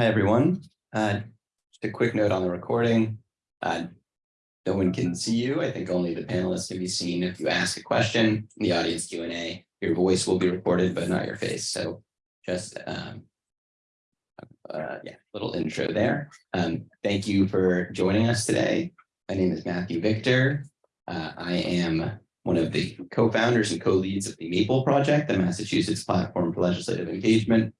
Hi, everyone. Uh, Just a quick note on the recording. Uh, No one can see you. I think only the panelists can be seen. If you ask a question in the audience Q and A, your voice will be recorded, but not your face. So just um, uh, yeah, little intro there. Um, Thank you for joining us today. My name is Matthew Victor. Uh, I am one of the co-founders and co-leads of the Maple Project, the Massachusetts Platform for Legislative Engagement.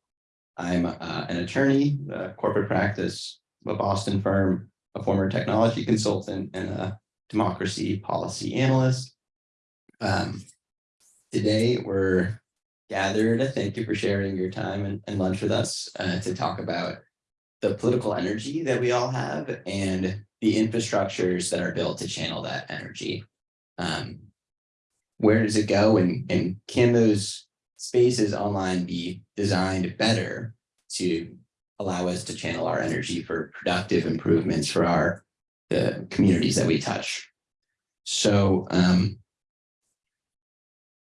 I'm uh, an attorney, corporate practice, a Boston firm, a former technology consultant, and a democracy policy analyst. Um, today, we're gathered. Thank you for sharing your time and, and lunch with us uh, to talk about the political energy that we all have and the infrastructures that are built to channel that energy. Um, where does it go and, and can those spaces online be designed better to allow us to channel our energy for productive improvements for our the communities that we touch. So um,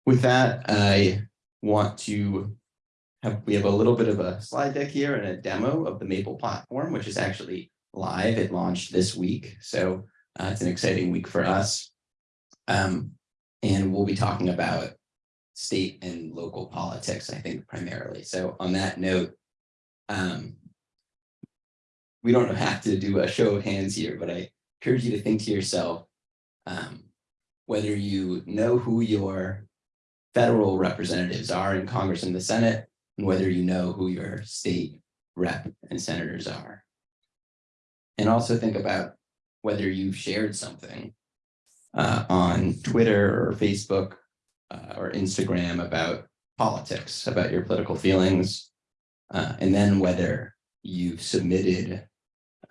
with that, I want to have we have a little bit of a slide deck here and a demo of the Maple platform, which is actually live. It launched this week, so uh, it's an exciting week for us. Um, and we'll be talking about state and local politics, I think, primarily. So on that note, um, we don't have to do a show of hands here, but I encourage you to think to yourself um, whether you know who your federal representatives are in Congress and the Senate, and whether you know who your state rep and senators are. And also think about whether you've shared something uh, on Twitter or Facebook uh, or Instagram about politics, about your political feelings, uh, and then whether you've submitted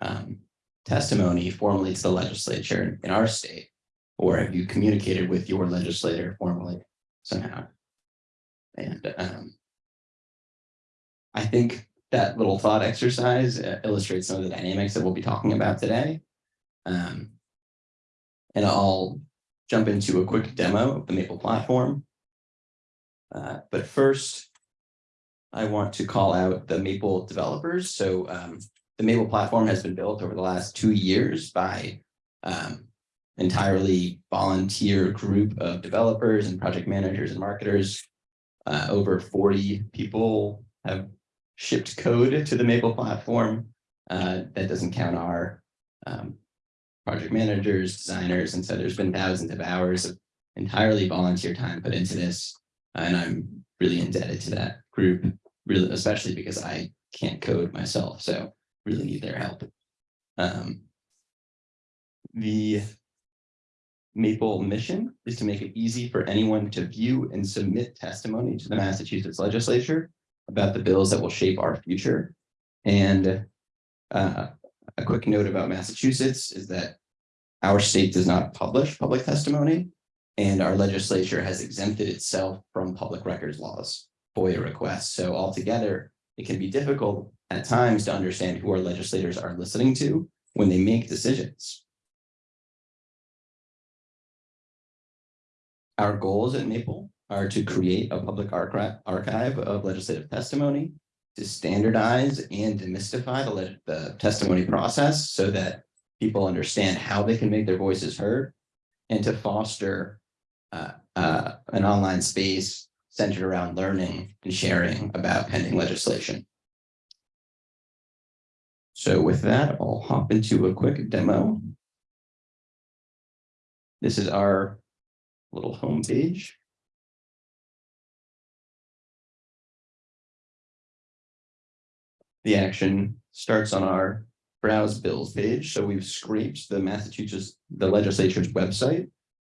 um, testimony formally to the legislature in our state, or have you communicated with your legislator formally somehow? And um, I think that little thought exercise uh, illustrates some of the dynamics that we'll be talking about today. Um, and I'll jump into a quick demo of the Maple platform. Uh, but first, I want to call out the Maple developers. So um, the Maple platform has been built over the last two years by um, entirely volunteer group of developers and project managers and marketers. Uh, over 40 people have shipped code to the Maple platform. Uh, that doesn't count our um, project managers, designers, and so there's been thousands of hours of entirely volunteer time put into this. And I'm really indebted to that group, really, especially because I can't code myself. So really need their help. Um, the Maple mission is to make it easy for anyone to view and submit testimony to the Massachusetts legislature about the bills that will shape our future. And uh, a quick note about Massachusetts is that our state does not publish public testimony, and our legislature has exempted itself from public records laws, FOIA requests. So altogether, it can be difficult at times to understand who our legislators are listening to when they make decisions. Our goals at Maple are to create a public archive of legislative testimony, to standardize and demystify the, the testimony process so that people understand how they can make their voices heard, and to foster uh, uh, an online space centered around learning and sharing about pending legislation. So with that, I'll hop into a quick demo. This is our little home The action starts on our browse bills page. So we've scraped the Massachusetts, the legislature's website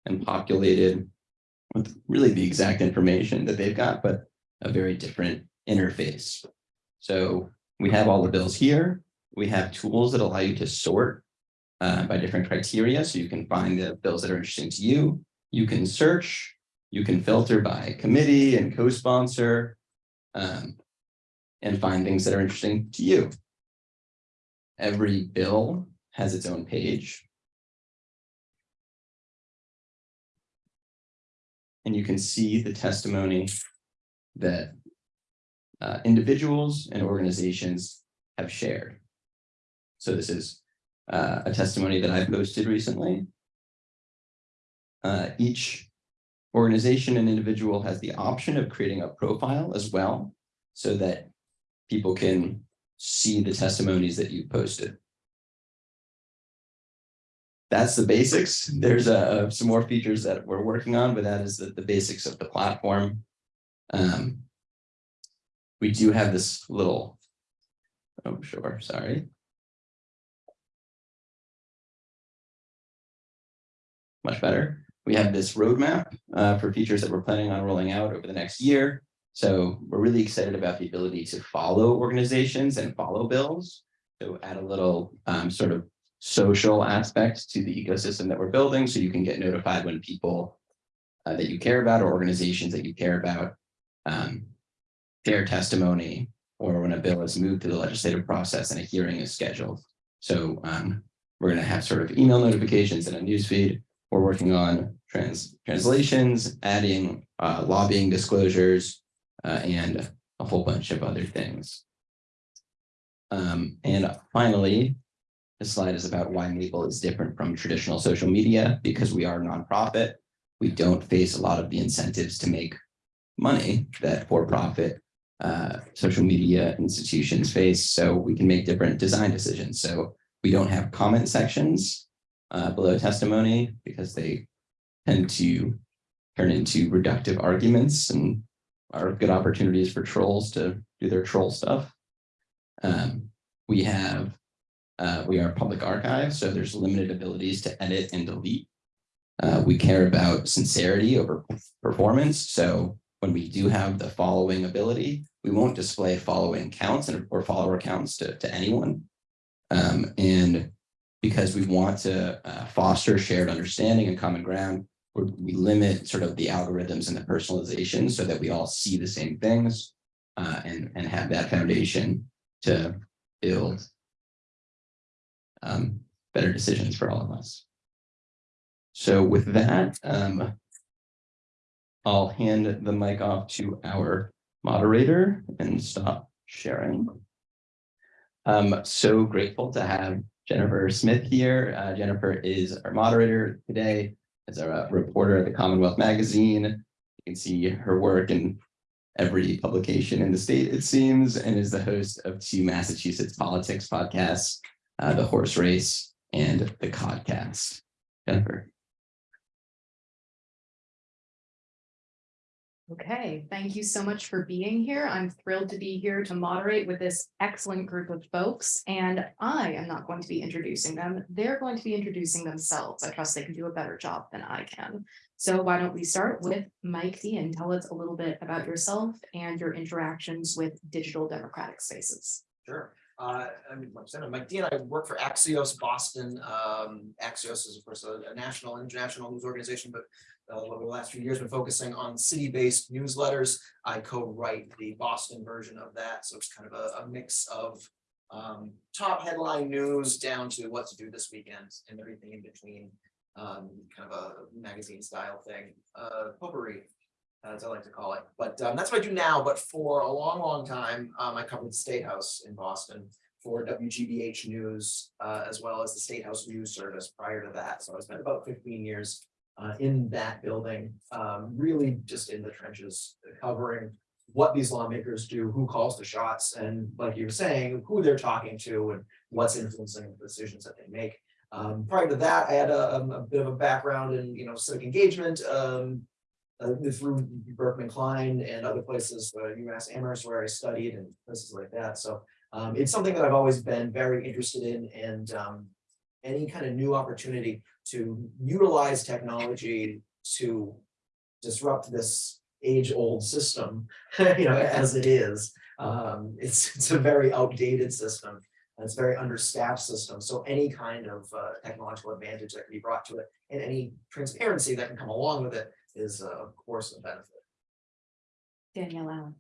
and populated with really the exact information that they've got, but a very different interface. So we have all the bills here. We have tools that allow you to sort uh, by different criteria. So you can find the bills that are interesting to you. You can search, you can filter by committee and co-sponsor um, and find things that are interesting to you. Every bill has its own page. And you can see the testimony that uh, individuals and organizations have shared. So this is uh, a testimony that I posted recently. Uh, each organization and individual has the option of creating a profile as well, so that people can see the testimonies that you posted. That's the basics. There's uh, some more features that we're working on, but that is the, the basics of the platform. Um, we do have this little, oh, sure, sorry. Much better. We have this roadmap uh, for features that we're planning on rolling out over the next year. So we're really excited about the ability to follow organizations and follow bills. So add a little um, sort of social aspect to the ecosystem that we're building so you can get notified when people uh, that you care about or organizations that you care about um, share testimony or when a bill is moved through the legislative process and a hearing is scheduled. So um, we're going to have sort of email notifications and a newsfeed. We're working on trans translations, adding uh, lobbying disclosures, uh, and a whole bunch of other things. Um, and finally, this slide is about why Maple is different from traditional social media because we are a nonprofit. We don't face a lot of the incentives to make money that for-profit uh, social media institutions face. So we can make different design decisions. So we don't have comment sections uh, below testimony because they tend to turn into reductive arguments and are good opportunities for trolls to do their troll stuff. Um, we have, uh, we are public archive, so there's limited abilities to edit and delete. Uh, we care about sincerity over performance. So when we do have the following ability, we won't display following counts and or follower counts to, to anyone. Um, and because we want to uh, foster shared understanding and common ground, we limit sort of the algorithms and the personalization so that we all see the same things uh, and, and have that foundation to build um, better decisions for all of us. So with that, um, I'll hand the mic off to our moderator and stop sharing. I'm so grateful to have Jennifer Smith here. Uh, Jennifer is our moderator today as a reporter at the Commonwealth Magazine. You can see her work in every publication in the state, it seems, and is the host of two Massachusetts politics podcasts, uh, The Horse Race and The Codcast. Jennifer. Okay, thank you so much for being here. I'm thrilled to be here to moderate with this excellent group of folks. And I am not going to be introducing them. They're going to be introducing themselves. I trust they can do a better job than I can. So why don't we start with Mike D and tell us a little bit about yourself and your interactions with digital democratic spaces. Sure. Uh, I'm I'm Mike Deehan. I work for Axios Boston. Um, Axios is of course a, a national international news organization, but uh, over the last few years been focusing on city-based newsletters. I co-write the Boston version of that, so it's kind of a, a mix of um, top headline news down to what to do this weekend and everything in between. Um, kind of a magazine style thing, uh, as I like to call it. But um, that's what I do now. But for a long, long time, um, I covered the State House in Boston for WGBH News, uh, as well as the State House News Service prior to that. So I spent about 15 years uh, in that building, um, really just in the trenches, covering what these lawmakers do, who calls the shots, and like you were saying, who they're talking to and what's influencing the decisions that they make. Um, prior to that, I had a, a, bit of a background in, you know, civic engagement, um, uh, through Berkman Klein and other places, uh, UMass Amherst, where I studied and places like that. So um, it's something that I've always been very interested in and um, any kind of new opportunity to utilize technology to disrupt this age-old system, you know, as it is. Um, it's, it's a very outdated system. And it's a very understaffed system. So any kind of uh, technological advantage that can be brought to it and any transparency that can come along with it is, uh, of course, a benefit. Danielle Allen.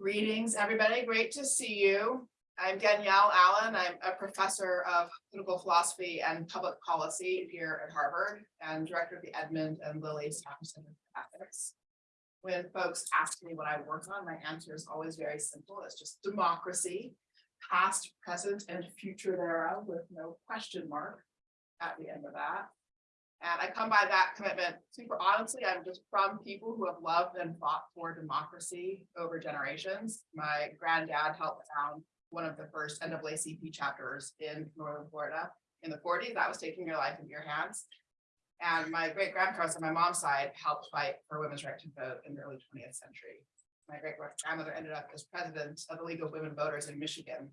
Greetings, everybody. Great to see you. I'm Danielle Allen. I'm a professor of political philosophy and public policy here at Harvard and director of the Edmond and Lily Safra Center for Ethics. When folks ask me what I work on, my answer is always very simple. It's just democracy. past, present, and future thereof with no question mark at the end of that. And I come by that commitment super honestly, I'm just from people who have loved and fought for democracy over generations. My granddad helped found one of the first NAACP chapters in northern Florida in the forties. That was taking your life into your hands. And my great grandparents on my mom's side helped fight for women's right to vote in the early twentieth century. My great grandmother ended up as president of the League of Women Voters in Michigan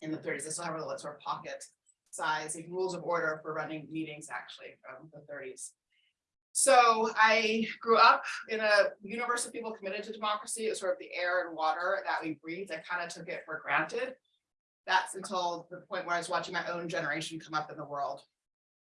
in the thirties. This will have a little sort of pocket size, like rules of order for running meetings actually from the thirties. So I grew up in a universe of people committed to democracy. It was sort of the air and water that we breathed. I kind of took it for granted. That's until the point where I was watching my own generation come up in the world.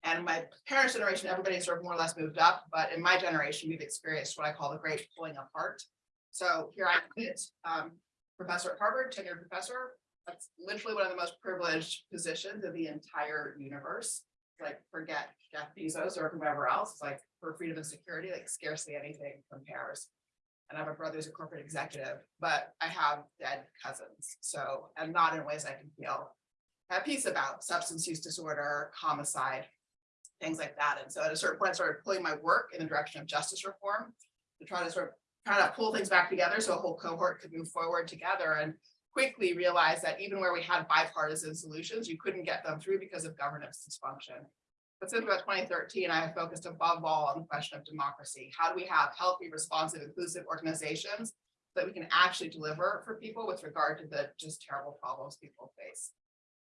And my parents' generation, everybody sort of more or less moved up, but in my generation, we've experienced what I call the great pulling apart. So here I am, um, professor at Harvard, tenured professor. That's literally one of the most privileged positions of the entire universe. Like forget Jeff Bezos or whoever else, It's like for freedom and security, like scarcely anything compares. And I have a brother who's a corporate executive, but I have dead cousins, so, and not in ways I can feel at peace about substance use disorder, homicide, things like that. And so at a certain point, I started pulling my work in the direction of justice reform to try to sort of try to pull things back together so a whole cohort could move forward together and quickly realized that even where we had bipartisan solutions, you couldn't get them through because of governance dysfunction. But since about twenty thirteen, I have focused above all on the question of democracy. How do we have healthy, responsive, inclusive organizations that we can actually deliver for people with regard to the just terrible problems people face?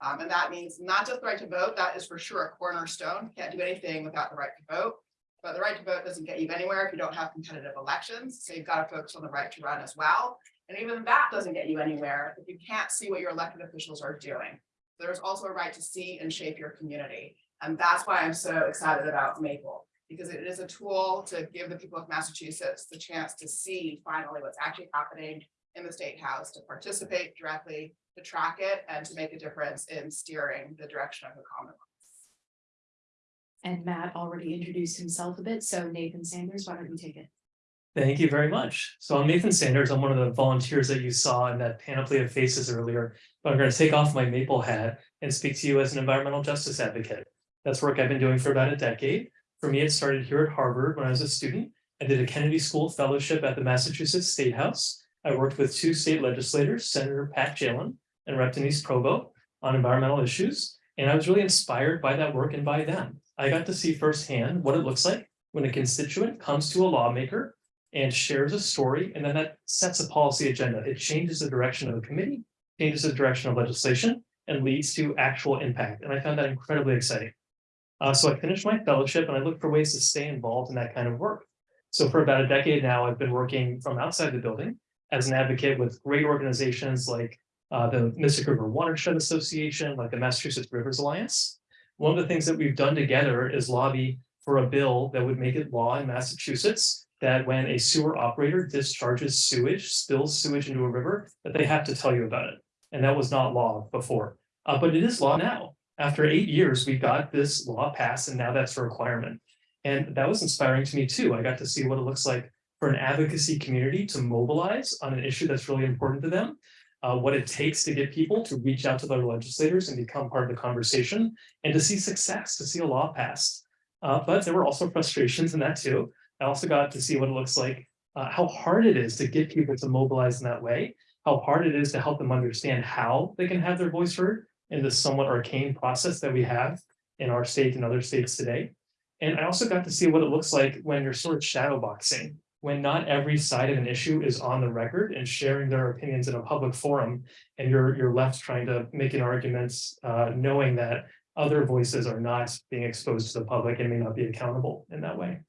Um, and that means not just the right to vote, that is for sure a cornerstone. Can't do anything without the right to vote. But the right to vote doesn't get you anywhere if you don't have competitive elections. So you've got to focus on the right to run as well. And even that doesn't get you anywhere if you can't see what your elected officials are doing. There's also a right to see and shape your community. And that's why I'm so excited about Maple, because it is a tool to give the people of Massachusetts the chance to see finally what's actually happening in the state house, to participate directly, to track it, and to make a difference in steering the direction of the Commonwealth. And Matt already introduced himself a bit, so Nathan Sanders, why don't you take it? Thank you very much. So I'm Nathan Sanders. I'm one of the volunteers that you saw in that panoply of faces earlier. But I'm going to take off my maple hat and speak to you as an environmental justice advocate. That's work I've been doing for about a decade. For me, it started here at Harvard when I was a student. I did a Kennedy School Fellowship at the Massachusetts State House. I worked with two state legislators, Senator Pat Jehlen and Rep. Denise Provost, on environmental issues. And I was really inspired by that work and by them. I got to see firsthand what it looks like when a constituent comes to a lawmaker and shares a story, and then that sets a policy agenda. It changes the direction of the committee, changes the direction of legislation, and leads to actual impact. And I found that incredibly exciting. Uh, so I finished my fellowship and I looked for ways to stay involved in that kind of work. So for about a decade now, I've been working from outside the building as an advocate with great organizations like uh, the Mystic River Watershed Association, like the Massachusetts Rivers Alliance. One of the things that we've done together is lobby for a bill that would make it law in Massachusetts that when a sewer operator discharges sewage, spills sewage into a river, that they have to tell you about it. And that was not law before, uh, but it is law now. After eight years, we got this law passed and now that's a requirement. And that was inspiring to me too. I got to see what it looks like for an advocacy community to mobilize on an issue that's really important to them. Uh, what it takes to get people to reach out to their legislators and become part of the conversation and to see success, to see a law passed. Uh, but there were also frustrations in that too. I also got to see what it looks like, uh, how hard it is to get people to mobilize in that way, how hard it is to help them understand how they can have their voice heard in this somewhat arcane process that we have in our state and other states today. And I also got to see what it looks like when you're sort of shadow boxing, when not every side of an issue is on the record and sharing their opinions in a public forum, and you're you're left trying to make an argument, uh, knowing that other voices are not being exposed to the public and may not be accountable in that way.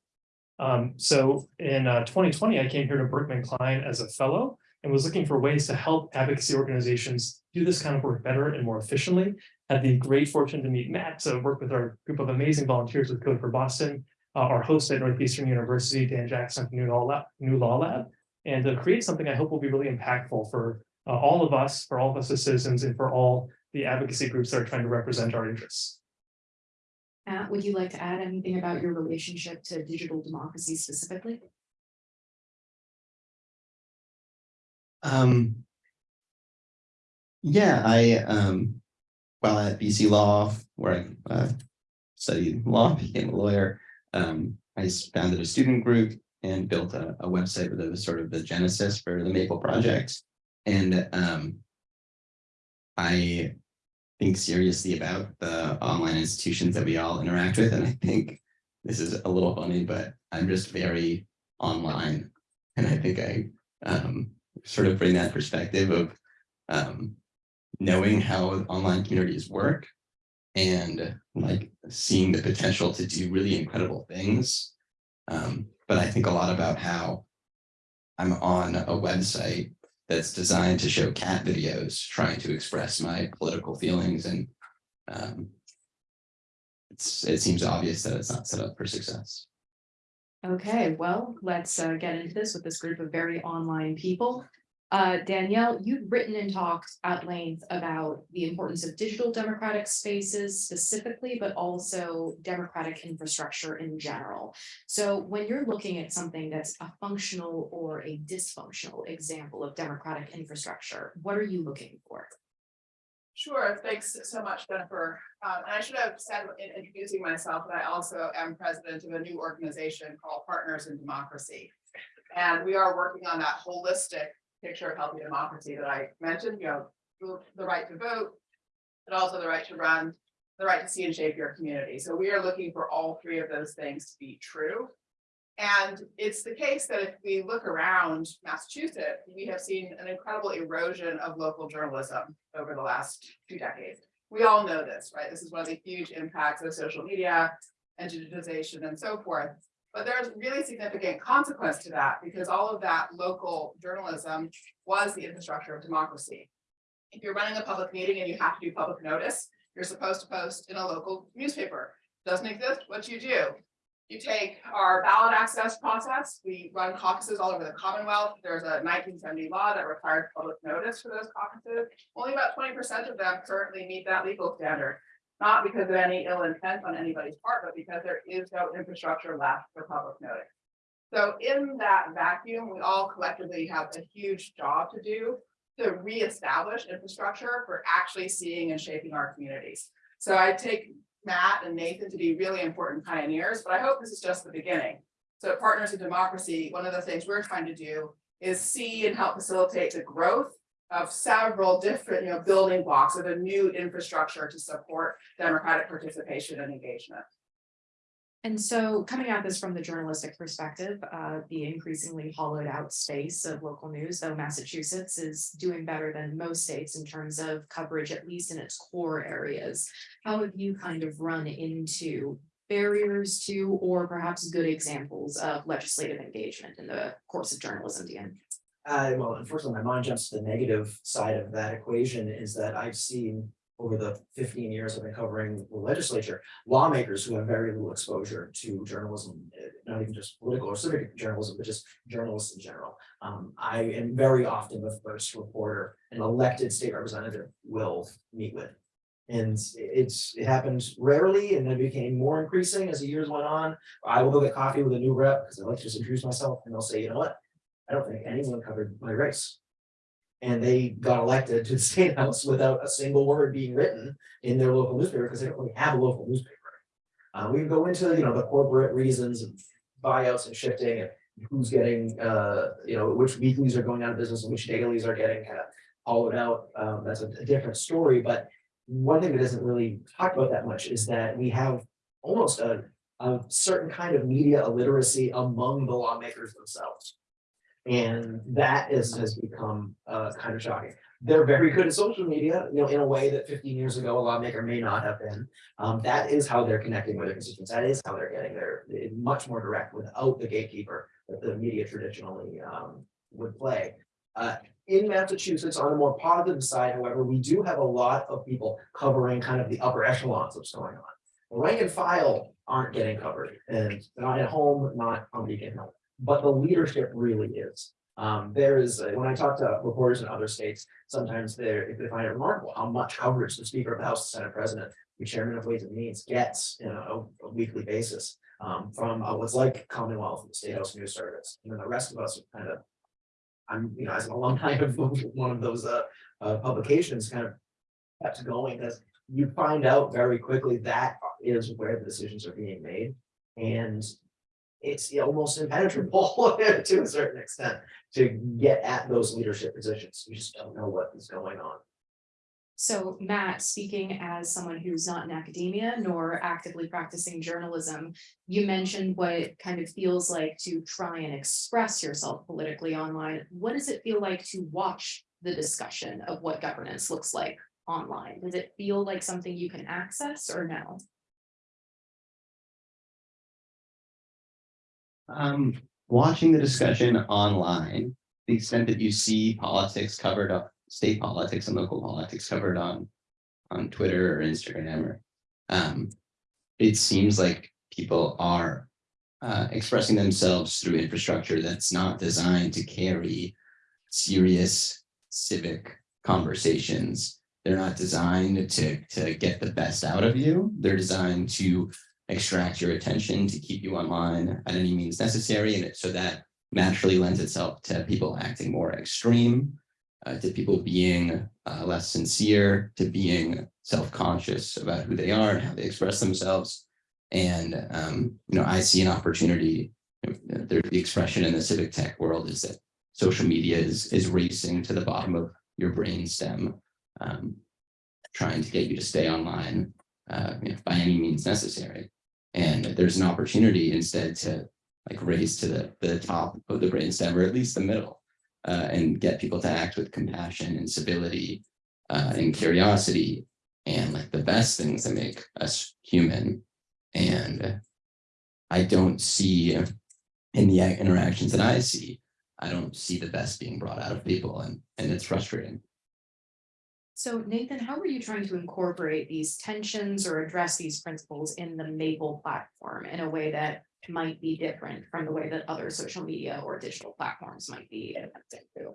Um, so in uh, 2020, I came here to Berkman Klein as a fellow and was looking for ways to help advocacy organizations do this kind of work better and more efficiently. Had the great fortune to meet Matt, to work with our group of amazing volunteers with Code for Boston, uh, our host at Northeastern University, Dan Jackson, NuLawLab, New Law Lab, and to create something I hope will be really impactful for uh, all of us, for all of us as citizens, and for all the advocacy groups that are trying to represent our interests. Matt, would you like to add anything about your relationship to digital democracy specifically? Um. Yeah, I, um, while at BC Law, where I, uh, studied law, became a lawyer, um, I founded a student group and built a, a website that was sort of the genesis for the Maple Project. And, um, I think seriously about the online institutions that we all interact with, and I think this is a little funny, but I'm just very online. And I think I, um, sort of bring that perspective of, um, knowing how online communities work and like seeing the potential to do really incredible things. Um, but I think a lot about how I'm on a website that's designed to show cat videos, trying to express my political feelings and um, it seems obvious that it's not set up for success. Okay, well, let's uh, get into this with this group of very online people. Uh, Danielle, you've written and talked at length about the importance of digital democratic spaces specifically, but also democratic infrastructure in general. So when you're looking at something that's a functional or a dysfunctional example of democratic infrastructure, what are you looking for? Sure, thanks so much, Jennifer. Um, and I should have said in introducing myself that I also am president of a new organization called Partners in Democracy. And we are working on that holistic picture of healthy democracy that I mentioned, you know, the, right to vote, but also the right to run, the right to see and shape your community. So we are looking for all three of those things to be true. And it's the case that if we look around Massachusetts, we have seen an incredible erosion of local journalism over the last two decades. We all know this, right? This is one of the huge impacts of social media and digitization and so forth. But there's really significant consequence to that because all of that local journalism was the infrastructure of democracy. If you're running a public meeting and you have to do public notice, you're supposed to post in a local newspaper. Doesn't exist, what do you do? You take our ballot access process, we run caucuses all over the Commonwealth. There's a nineteen seventy law that requires public notice for those caucuses. Only about twenty percent of them currently meet that legal standard. Not because of any ill intent on anybody's part, but because there is no infrastructure left for public notice. So in that vacuum, we all collectively have a huge job to do to reestablish infrastructure for actually seeing and shaping our communities. So I take Matt and Nathan to be really important pioneers, but I hope this is just the beginning. So at Partners in Democracy, one of the things we're trying to do is see and help facilitate the growth of several different, you know, building blocks of a new infrastructure to support democratic participation and engagement. And so coming at this from the journalistic perspective, uh, the increasingly hollowed out space of local news, though Massachusetts is doing better than most states in terms of coverage, at least in its core areas. How have you kind of run into barriers to, or perhaps good examples of legislative engagement in the course of journalism, Dan? Uh, well, unfortunately, my mind jumps to the negative side of that equation is that I've seen over the fifteen years I've been covering the legislature, lawmakers who have very little exposure to journalism, eh, not even just political or civic journalism, but just journalists in general. Um, I am very often the first reporter an elected state representative will meet with. And it's, it happens rarely and it became more increasing as the years went on. I will go get coffee with a new rep because I like to just introduce myself and they'll say, you know what? I don't think anyone covered my race. And they got elected to the state house without a single word being written in their local newspaper because they don't really have a local newspaper. Uh, we can go into, you know, the corporate reasons and buyouts and shifting and who's getting, uh, you know, which weeklies are going out of business and which dailies are getting kind of hollowed out. Um, that's a, a different story, but one thing that isn't really talked about that much is that we have almost a, a certain kind of media illiteracy among the lawmakers themselves. And that is, has become, uh, kind of shocking. They're very good at social media, you know, in a way that fifteen years ago, a lawmaker may not have been. Um, that is how they're connecting with their constituents. That is how they're getting there, much more direct without the gatekeeper that the media traditionally, um, would play. Uh, in Massachusetts, on the more positive side, however, we do have a lot of people covering kind of the upper echelons of what's going on. Rank and file aren't getting covered and not at home, not on Beacon Hill, but the leadership really is. Um, there is, uh, when I talk to reporters in other states, sometimes they're, if they find it remarkable how much coverage the Speaker of the House, the Senate President, the Chairman of Ways and Means gets, you know, a, a weekly basis. Um, from uh, what's like Commonwealth, and the State House News Service, and then the rest of us kind of I'm, you know, as an alumni of one of those uh uh publications kind of. Kept going, because you find out very quickly that is where the decisions are being made. And it's almost impenetrable to a certain extent to get at those leadership positions. You just don't know what is going on. So Matt, speaking as someone who's not in academia nor actively practicing journalism, you mentioned what it kind of feels like to try and express yourself politically online. What does it feel like to watch the discussion of what governance looks like online? Does it feel like something you can access or no? Um, watching the discussion online, the extent that you see politics covered up, state politics and local politics covered on. On Twitter or Instagram or, um, it seems like people are. Uh, expressing themselves through infrastructure that's not designed to carry serious civic conversations. They're not designed to, to get the best out of you. They're designed to extract your attention to keep you online at any means necessary. And so that naturally lends itself to people acting more extreme, uh, to people being uh, less sincere, to being self-conscious about who they are and how they express themselves. And, um, you know, I see an opportunity, there, the expression in the civic tech world is that social media is, is racing to the bottom of your brainstem, um, trying to get you to stay online uh, you know, by any means necessary. And there's an opportunity instead to like raise to the, the top of the brainstem or at least the middle uh, and get people to act with compassion and civility uh, and curiosity and like the best things that make us human. And I don't see in the interactions that I see, I don't see the best being brought out of people and, and it's frustrating. So Nathan, how are you trying to incorporate these tensions or address these principles in the Maple platform in a way that might be different from the way that other social media or digital platforms might be attempting to?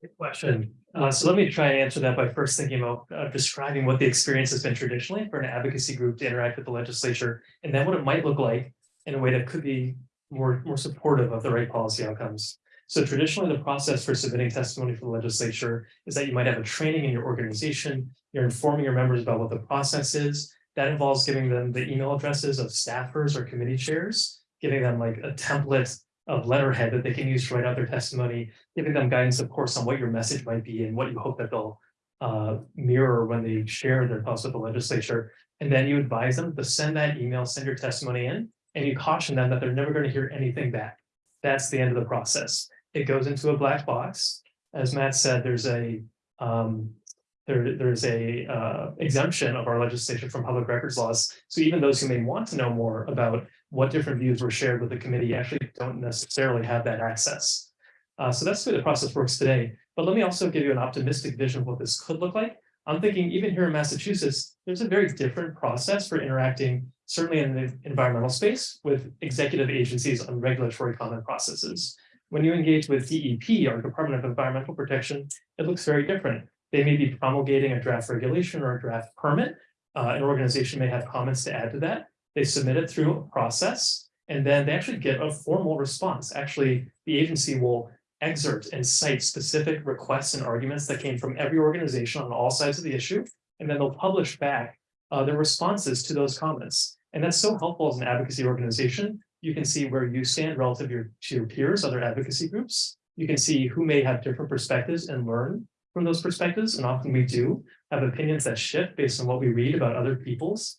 Good question. Uh, so let me try and answer that by first thinking about uh, describing what the experience has been traditionally for an advocacy group to interact with the legislature, and then what it might look like in a way that could be more, more supportive of the right policy outcomes. So traditionally, the process for submitting testimony for the legislature is that you might have a training in your organization. You're informing your members about what the process is. That involves giving them the email addresses of staffers or committee chairs, giving them like a template of letterhead that they can use to write out their testimony, giving them guidance, of course, on what your message might be and what you hope that they'll uh, mirror when they share their thoughts with the legislature. And then you advise them to send that email, send your testimony in, and you caution them that they're never going to hear anything back. That's the end of the process. It goes into a black box. As Matt said, there's a um, there, there's a uh, exemption of our legislation from public records laws. So even those who may want to know more about what different views were shared with the committee actually don't necessarily have that access. Uh, so that's the way the process works today. But let me also give you an optimistic vision of what this could look like. I'm thinking even here in Massachusetts, there's a very different process for interacting, certainly in the environmental space, with executive agencies on regulatory comment processes. When you engage with DEP, our Department of Environmental Protection, it looks very different. They may be promulgating a draft regulation or a draft permit. Uh, an organization may have comments to add to that. They submit it through a process, and then they actually get a formal response. Actually, the agency will excerpt and cite specific requests and arguments that came from every organization on all sides of the issue, and then they'll publish back uh, their responses to those comments. And that's so helpful as an advocacy organization. You can see where you stand relative to your, to your peers, other advocacy groups. You can see who may have different perspectives and learn from those perspectives. And often we do have opinions that shift based on what we read about other people's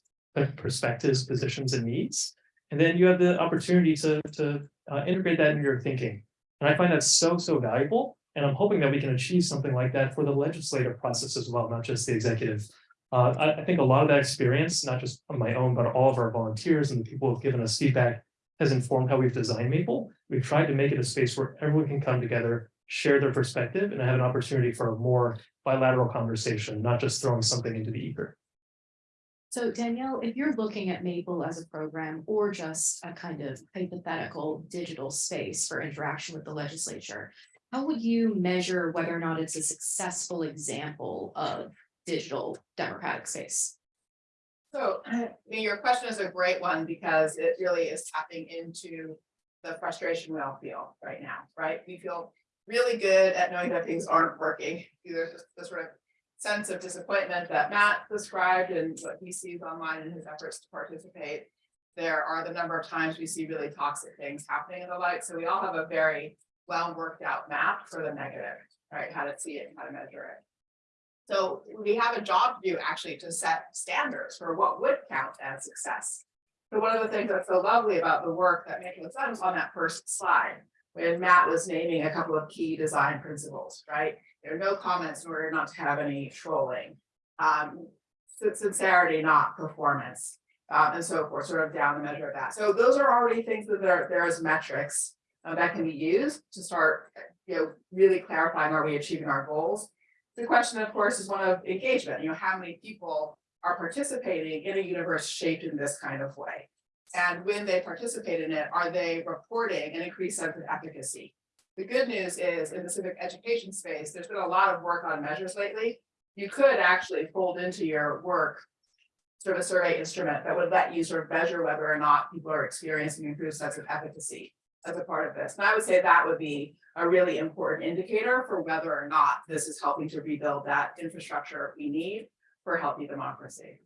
perspectives, positions, and needs. And then you have the opportunity to, to uh, integrate that in your thinking. And I find that so, so valuable. And I'm hoping that we can achieve something like that for the legislative process as well, not just the executive. Uh, I, I think a lot of that experience, not just on my own, but all of our volunteers and the people who have given us feedback has informed how we've designed Maple. We've tried to make it a space where everyone can come together, share their perspective, and have an opportunity for a more bilateral conversation, not just throwing something into the ether. So Danielle, if you're looking at Maple as a program or just a kind of hypothetical digital space for interaction with the legislature, how would you measure whether or not it's a successful example of digital democratic space? So, I mean, your question is a great one because it really is tapping into the frustration we all feel right now, right? We feel really good at knowing that things aren't working. There's this- this sort of sense of disappointment that Matt described and what he sees online in his efforts to participate. There are the number of times we see really toxic things happening in the light, so we all have a very well worked out map for the negative, right? How to see it and how to measure it. So we have a job to do actually to set standards for what would count as success. So one of the things that's so lovely about the work that has done was on that first slide. When Matt was naming a couple of key design principles, right? There are no comments in order not to have any trolling. Um, sincerity, not performance, uh, and so forth, sort of down the measure of that. So those are already things that there, there is metrics. uh, that can be used to start, you know, really clarifying, are we achieving our goals? The question, of course, is one of engagement, you know, how many people are participating in a universe shaped in this kind of way? And when they participate in it, are they reporting an increased sense of efficacy? The good news is in the civic education space, there's been a lot of work on measures lately. You could actually fold into your work. Sort of a survey instrument that would let you sort of measure whether or not people are experiencing improved sense of efficacy. As a part of this, and I would say that would be a really important indicator for whether or not this is helping to rebuild that infrastructure we need for healthy democracy.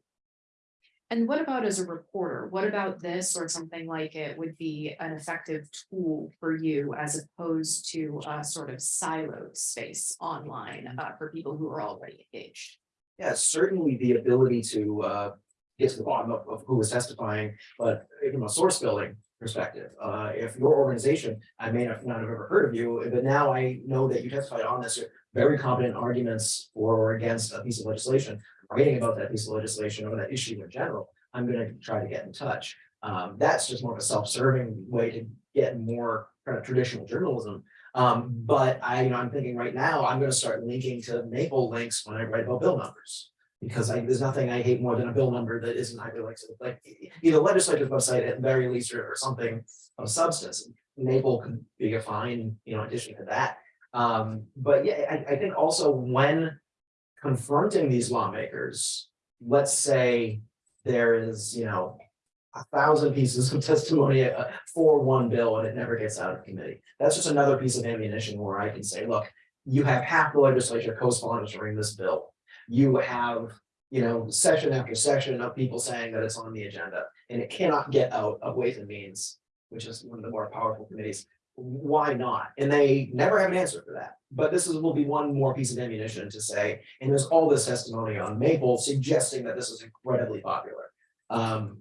And what about as a reporter? What about this or something like it would be an effective tool for you as opposed to a sort of siloed space online uh, for people who are already engaged? Yeah, certainly the ability to uh get to the bottom of of who was testifying, but from a source building perspective, uh if your organization, I may not not have ever heard of you, but now I know that you testified on this. Very competent arguments for or against a piece of legislation, writing about that piece of legislation or that issue in general, I'm gonna try to get in touch. Um, that's just more of a self-serving way to get more kind of traditional journalism. Um, but I, you know, I'm thinking right now, I'm gonna start linking to Maple links when I write about bill numbers. Because I, there's nothing I hate more than a bill number that isn't hyperlinked to like either legislative website at the very least or, or something of substance. Maple could be a fine, you know, addition to that. Um, but yeah, I, I think also when confronting these lawmakers, let's say there is, you know, a thousand pieces of testimony uh, for one bill and it never gets out of committee. That's just another piece of ammunition where I can say, look, you have half the legislature co-sponsoring this bill. You have, you know, session after session of people saying that it's on the agenda and it cannot get out of Ways and Means, which is one of the more powerful committees. Why not? And they never have an answer for that. But this is, will be one more piece of ammunition to say, and there's all this testimony on Maple suggesting that this is incredibly popular. Um,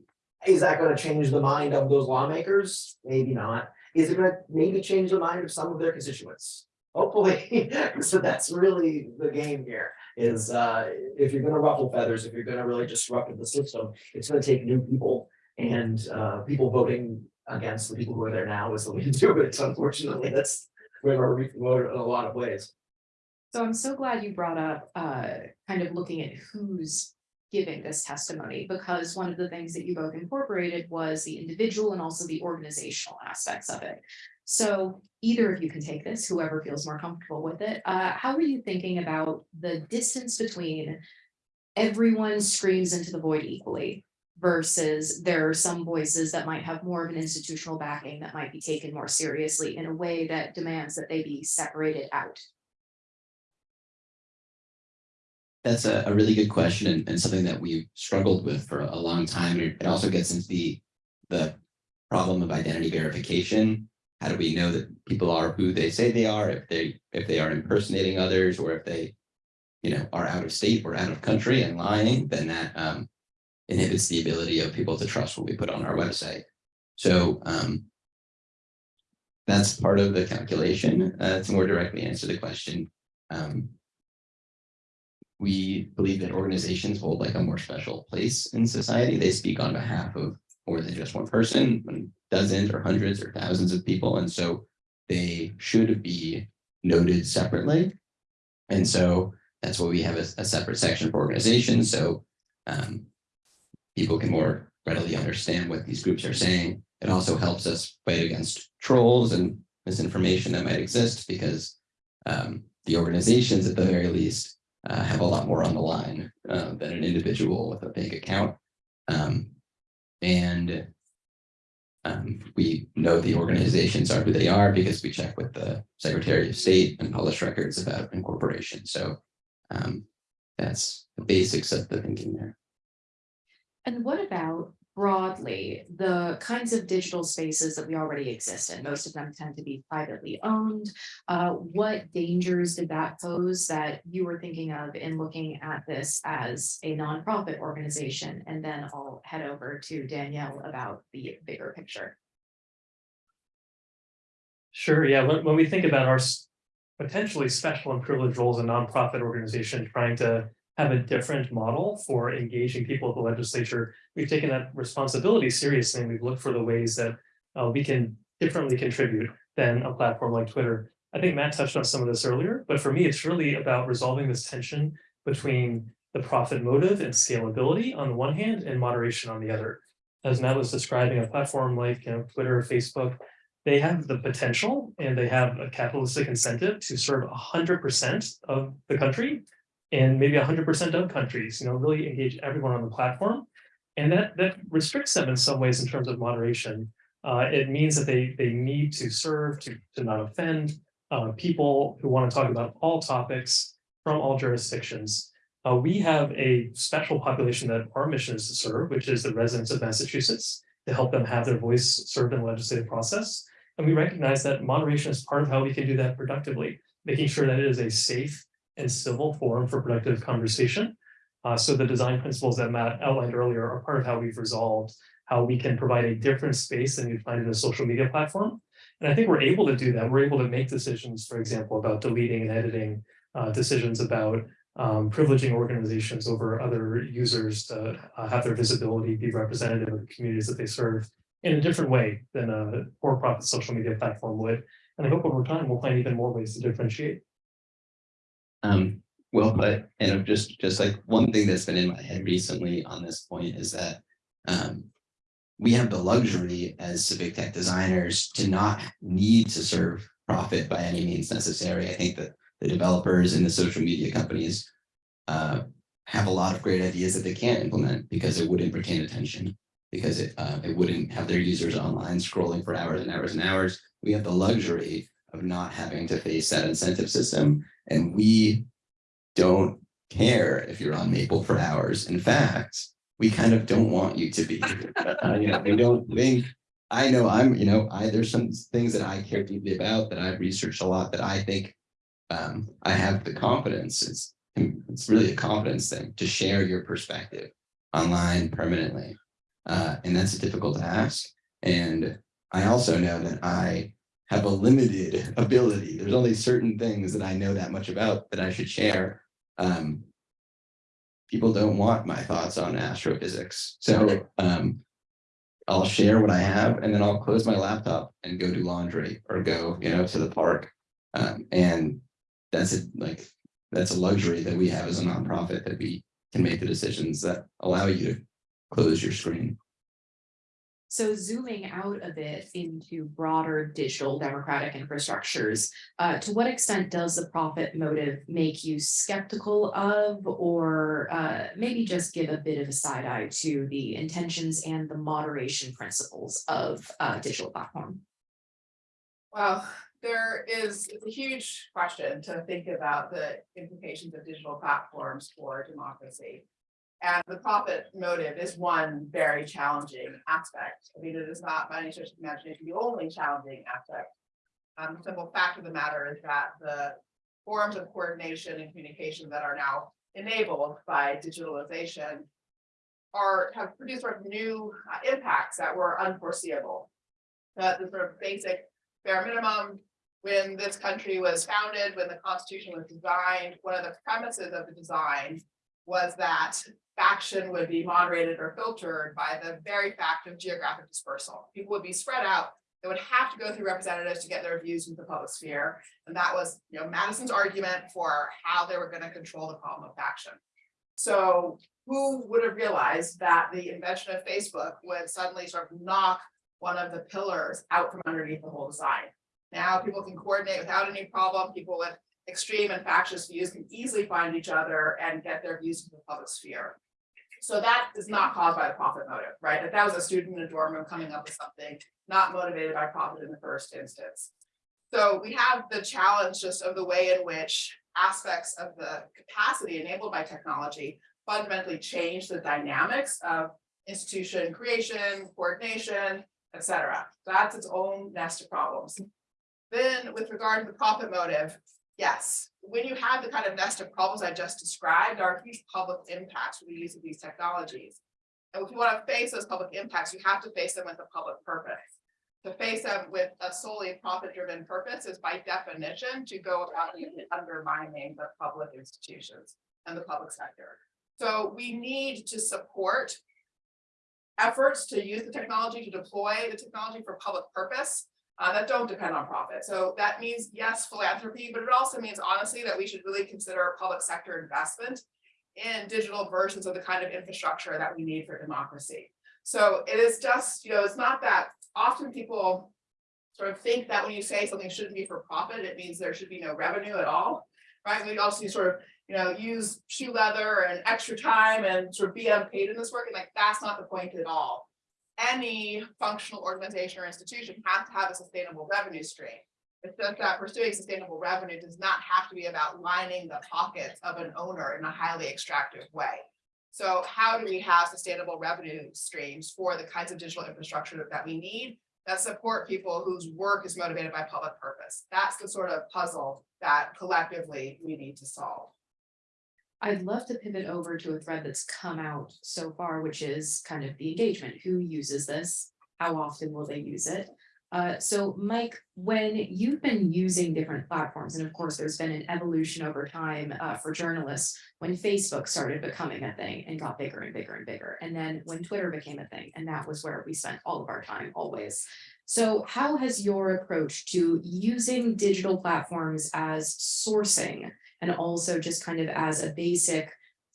is that gonna change the mind of those lawmakers? Maybe not. Is it gonna maybe change the mind of some of their constituents? Hopefully, so that's really the game here, is uh, if you're gonna ruffle feathers, if you're gonna really disrupt the system, it's gonna take new people. And uh, people voting against the people who are there now is the way to do it, unfortunately, that's where we're voted in a lot of ways. So I'm so glad you brought up uh kind of looking at who's giving this testimony, because one of the things that you both incorporated was the individual and also the organizational aspects of it. So either of you can take this, whoever feels more comfortable with it. Uh, how are you thinking about the distance between everyone screams into the void equally versus there are some voices that might have more of an institutional backing that might be taken more seriously in a way that demands that they be separated out? That's a, a really good question and, and something that we've struggled with for a long time. It also gets into the, the problem of identity verification. How do we know that people are who they say they are, if they, if they are impersonating others, or if they, you know, are out of state or out of country and lying, then that um, inhibits the ability of people to trust what we put on our website. So um, that's part of the calculation. Uh, to more directly answer the question, um, we believe that organizations hold like a more special place in society. They speak on behalf of more than just one person, dozens or hundreds or thousands of people. And so they should be noted separately. And so that's why we have a, a separate section for organizations. So um, people can more readily understand what these groups are saying. It also helps us fight against trolls and misinformation that might exist because um, the organizations at the very least uh, have a lot more on the line uh, than an individual with a big account. Um, and Um, we know the organizations are who they are because we check with the Secretary of State and publish records about incorporation. So um, that's the basics of the thinking there. And what about broadly, the kinds of digital spaces that we already exist in? Most of them tend to be privately owned. Uh, what dangers did that pose that you were thinking of in looking at this as a nonprofit organization? And then I'll head over to Danielle about the bigger picture. Sure, yeah, when, when we think about our potentially special and privileged roles in nonprofit organization trying to have a different model for engaging people at the legislature, we've taken that responsibility seriously and we've looked for the ways that uh, we can differently contribute than a platform like Twitter. I think Matt touched on some of this earlier, but for me, it's really about resolving this tension between the profit motive and scalability on the one hand and moderation on the other. As Matt was describing, a platform like, you know, Twitter, Facebook, they have the potential and they have a capitalistic incentive to serve hundred percent of the country. And maybe hundred percent of countries, you know, really engage everyone on the platform. And that that restricts them in some ways in terms of moderation. Uh, it means that they they need to serve to to not offend uh, people who want to talk about all topics from all jurisdictions. Uh, we have a special population that our mission is to serve, which is the residents of Massachusetts, to help them have their voice served in the legislative process. And we recognize that moderation is part of how we can do that productively, making sure that it is a safe and civil forum for productive conversation. Uh, so the design principles that Matt outlined earlier are part of how we've resolved how we can provide a different space than you'd find in a social media platform. And I think we're able to do that. We're able to make decisions, for example, about deleting and editing, uh, decisions about um, privileging organizations over other users to uh, have their visibility be representative of the communities that they serve in a different way than a for-profit social media platform would. And I hope over time we'll find even more ways to differentiate. Um, well, but, and just, just like one thing that's been in my head recently on this point is that, um, we have the luxury as civic tech designers to not need to serve profit by any means necessary. I think that the developers and the social media companies, uh, have a lot of great ideas that they can't implement because it wouldn't retain attention, because it, uh, it wouldn't have their users online scrolling for hours and hours and hours. We have the luxury of not having to face that incentive system and we don't care if you're on Maple for hours. In fact, we kind of don't want you to be. Uh, you know, we don't think, I know I'm, you know, I, there's some things that I care deeply about that I've researched a lot that I think um, I have the confidence. It's, it's really a confidence thing to share your perspective online permanently. Uh, and that's a difficult task. And I also know that I have a limited ability. There's only certain things that I know that much about that I should share. Um, people don't want my thoughts on astrophysics. So um, I'll share what I have and then I'll close my laptop and go do laundry or go, you know, to the park. Um, and that's it, like, that's a luxury that we have as a nonprofit that we can make the decisions that allow you to close your screen. So zooming out a bit into broader digital democratic infrastructures, uh, to what extent does the profit motive make you skeptical of, or uh, maybe just give a bit of a side eye to the intentions and the moderation principles of uh, digital platform? Well, there is, it's a huge question to think about the implications of digital platforms for democracy. And the profit motive is one very challenging aspect. I mean, it is not by any stretch of the imagination the only challenging aspect. Um, the simple fact of the matter is that the forms of coordination and communication that are now enabled by digitalization are, have produced sort of new uh, impacts that were unforeseeable. The sort of basic bare minimum, when this country was founded, when the Constitution was designed, one of the premises of the design was that faction would be moderated or filtered by the very fact of geographic dispersal. People would be spread out. They would have to go through representatives to get their views into the public sphere. And that was, you know, Madison's argument for how they were going to control the problem of faction. So who would have realized that the invention of Facebook would suddenly sort of knock one of the pillars out from underneath the whole design? Now people can coordinate without any problem. People with extreme and factious views can easily find each other and get their views into the public sphere. So that is not caused by a profit motive, right? If that was a student in a dorm room coming up with something, not motivated by profit in the first instance. So we have the challenge just of the way in which aspects of the capacity enabled by technology fundamentally change the dynamics of institution creation, coordination, et cetera. That's its own nest of problems. Then with regard to the profit motive, yes, when you have the kind of nest of problems I just described, are huge public impacts with the use of these technologies. And if you want to face those public impacts, you have to face them with a public purpose. To face them with a solely profit-driven purpose is by definition to go about undermining the public institutions and the public sector. So we need to support efforts to use the technology, to deploy the technology for public purpose uh, that don't depend on profit. So that means, yes, philanthropy, but it also means honestly that we should really consider public sector investment in digital versions of the kind of infrastructure that we need for democracy. So it is just, you know, it's not that often people sort of think that when you say something shouldn't be for profit, it means there should be no revenue at all. Right? We also sort of, you know, use shoe leather and extra time and sort of be unpaid in this work. And like, that's not the point at all. Any functional organization or institution has to have a sustainable revenue stream. It's just that pursuing sustainable revenue does not have to be about lining the pockets of an owner in a highly extractive way. So how do we have sustainable revenue streams for the kinds of digital infrastructure that we need that support people whose work is motivated by public purpose? That's the sort of puzzle that collectively we need to solve. I'd love to pivot over to a thread that's come out so far, which is kind of the engagement. Who uses this? How often will they use it? Uh, so Mike, when you've been using different platforms, and of course, there's been an evolution over time uh, for journalists, when Facebook started becoming a thing and got bigger and bigger and bigger, and then when Twitter became a thing, and that was where we spent all of our time always. So how has your approach to using digital platforms as sourcing and also just kind of as a basic